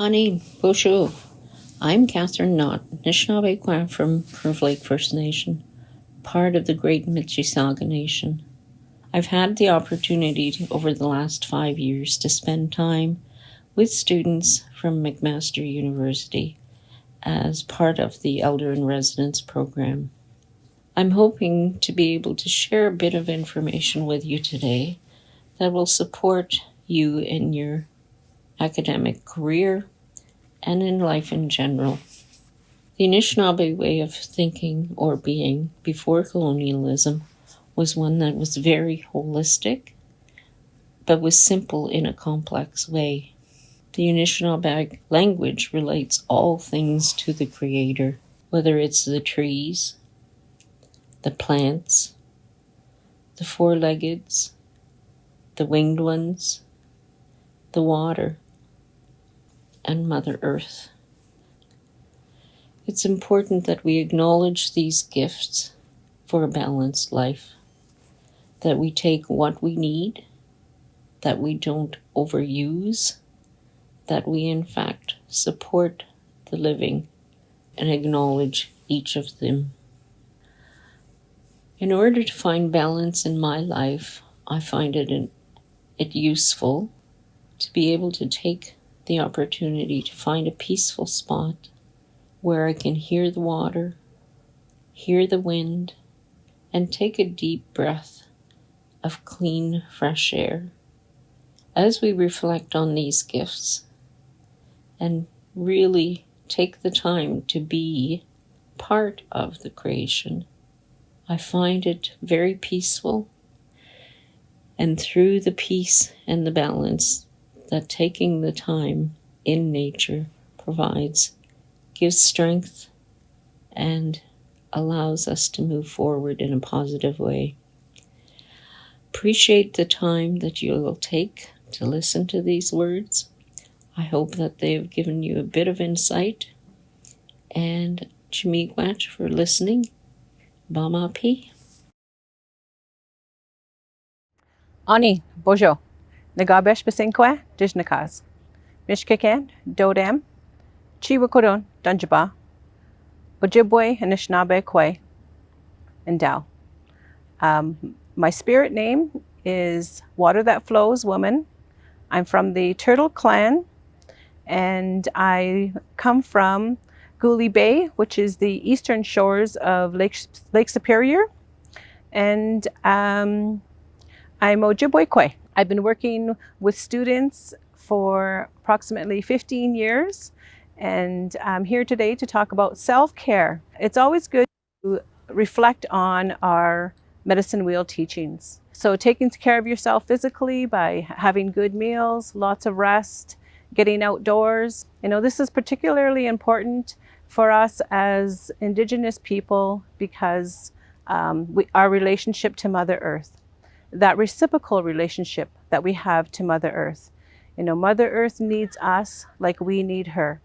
Ani Bonjour. I'm Catherine Knott, Anishinaabe from Curve Lake First Nation, part of the Great Mississauga Nation. I've had the opportunity to, over the last five years to spend time with students from McMaster University as part of the Elder in Residence program. I'm hoping to be able to share a bit of information with you today that will support you in your academic career and in life in general. The Anishinaabe way of thinking or being before colonialism was one that was very holistic, but was simple in a complex way. The Anishinaabe language relates all things to the Creator, whether it's the trees, the plants, the four leggeds, the winged ones, the water, and Mother Earth. It's important that we acknowledge these gifts for a balanced life, that we take what we need, that we don't overuse, that we in fact support the living and acknowledge each of them. In order to find balance in my life, I find it, it useful to be able to take the opportunity to find a peaceful spot where I can hear the water, hear the wind, and take a deep breath of clean, fresh air. As we reflect on these gifts and really take the time to be part of the creation, I find it very peaceful. And through the peace and the balance that taking the time in nature provides gives strength and allows us to move forward in a positive way. Appreciate the time that you will take to listen to these words. I hope that they have given you a bit of insight. And Chimiigwach for listening. Bama P. Ani, bonjour. Nagabesh Basinkwe, Dijnakas. Mishkakan, Dodam, Chiwakodon, Dunjaba, Ojibwe, Anishinaabe, Kwe, and Dao. Um, my spirit name is Water That Flows Woman. I'm from the Turtle Clan, and I come from Goulais Bay, which is the eastern shores of Lake, Lake Superior. And um, I'm Ojibwe Kwe. I've been working with students for approximately 15 years and I'm here today to talk about self-care. It's always good to reflect on our medicine wheel teachings. So taking care of yourself physically by having good meals, lots of rest, getting outdoors. You know, this is particularly important for us as Indigenous people because um, we, our relationship to Mother Earth that reciprocal relationship that we have to Mother Earth. You know, Mother Earth needs us like we need her.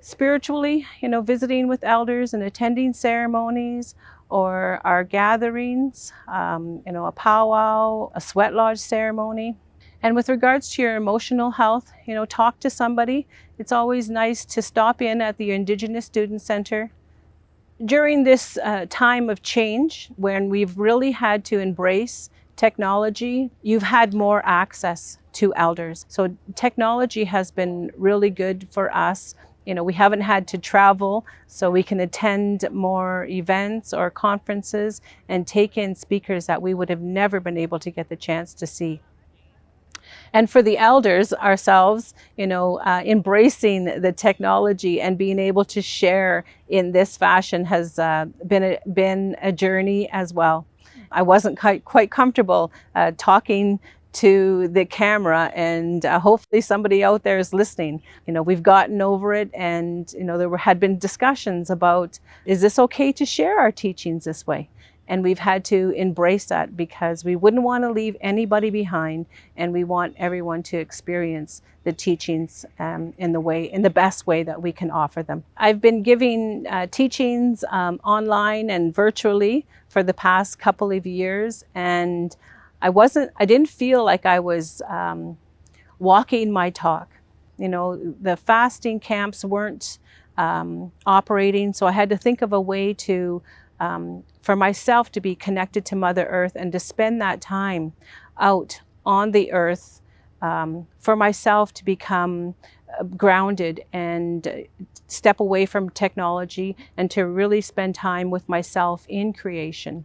Spiritually, you know, visiting with elders and attending ceremonies or our gatherings, um, you know, a powwow, a sweat lodge ceremony. And with regards to your emotional health, you know, talk to somebody. It's always nice to stop in at the Indigenous Student Center. During this uh, time of change, when we've really had to embrace technology, you've had more access to elders. So technology has been really good for us. You know, we haven't had to travel, so we can attend more events or conferences and take in speakers that we would have never been able to get the chance to see. And for the elders ourselves, you know, uh, embracing the technology and being able to share in this fashion has uh, been, a, been a journey as well. I wasn't quite, quite comfortable uh, talking to the camera and uh, hopefully somebody out there is listening. You know, we've gotten over it and, you know, there were, had been discussions about, is this okay to share our teachings this way? And we've had to embrace that because we wouldn't want to leave anybody behind and we want everyone to experience the teachings um, in the way, in the best way that we can offer them. I've been giving uh, teachings um, online and virtually for the past couple of years and I wasn't, I didn't feel like I was um, walking my talk. You know, the fasting camps weren't um, operating, so I had to think of a way to, um, for myself to be connected to Mother Earth and to spend that time out on the earth um, for myself to become uh, grounded and uh, step away from technology and to really spend time with myself in creation.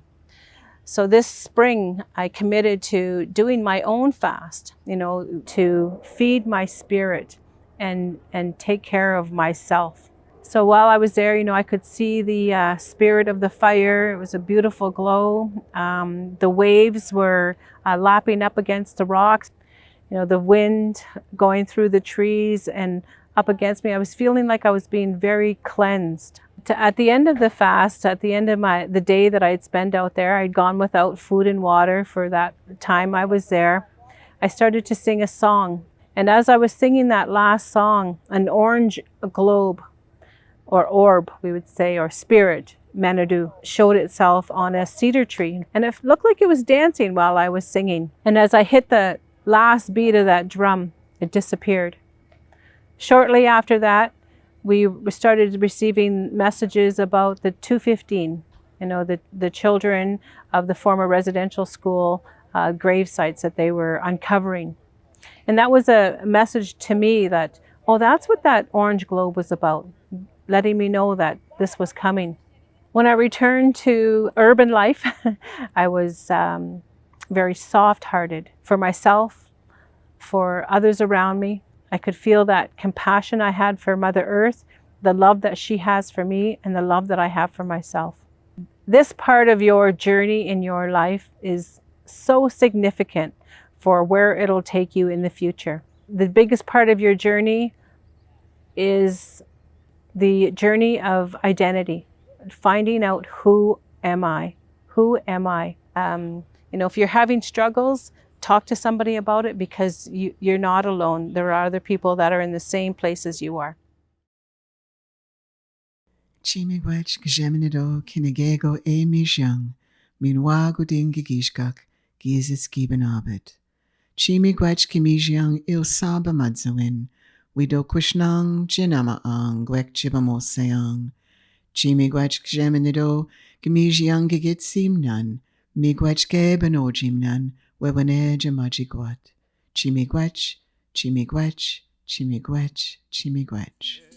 So this spring, I committed to doing my own fast, you know, to feed my spirit and, and take care of myself. So while I was there, you know, I could see the uh, spirit of the fire. It was a beautiful glow. Um, the waves were uh, lapping up against the rocks. You know, the wind going through the trees and up against me. I was feeling like I was being very cleansed to, at the end of the fast, at the end of my the day that I had spent out there, I'd gone without food and water for that time I was there. I started to sing a song. And as I was singing that last song, an orange globe or orb, we would say, or spirit, Manadu, showed itself on a cedar tree. And it looked like it was dancing while I was singing. And as I hit the last beat of that drum, it disappeared. Shortly after that, we started receiving messages about the 215, you know, the, the children of the former residential school uh, grave sites that they were uncovering. And that was a message to me that, oh, that's what that orange globe was about, letting me know that this was coming. When I returned to urban life, I was um, very soft hearted for myself, for others around me, I could feel that compassion I had for Mother Earth, the love that she has for me, and the love that I have for myself. This part of your journey in your life is so significant for where it'll take you in the future. The biggest part of your journey is the journey of identity, finding out who am I? Who am I? Um, you know, if you're having struggles, talk to somebody about it because you, you're not alone. There are other people that are in the same place as you are. Chimigwech gejeminido kinegego e mijang, minwago dingigishkak, gizis gibenabit. Chimigwech kimijang il saba madzawin, wido kushnang jinama ang gwek jibamoseang. Chimigwech gejeminido gimijang gigit simnan, migwech gebenojimnan, Wewaneja Majiguat, Chimiguech, Chimiguech, Chimiguech, Chimiguech. Oh